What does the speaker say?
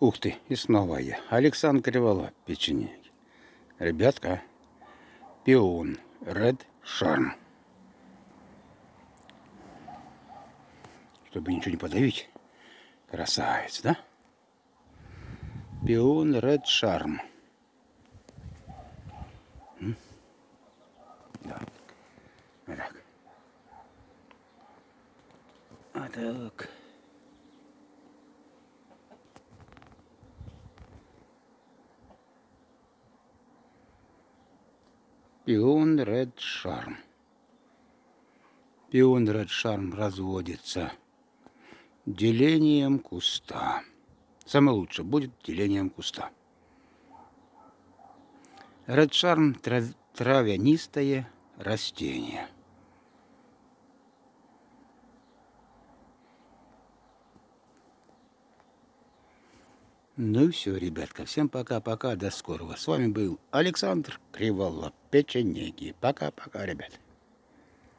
Ух ты, и снова я. Александр Кривола, печенеги. Ребятка, пион, Red Charm. Чтобы ничего не подавить. Красавец, да? Пион Red Charm. Да. Вот так. А так. Пион Ред Шарм. Пион Ред Шарм разводится делением куста. Самое лучшее будет делением куста. Ред Шарм травянистое растение. Ну все, ребятка. Всем пока-пока. До скорого. С вами был Александр Криволап. Печенеги. Пока-пока, ребят.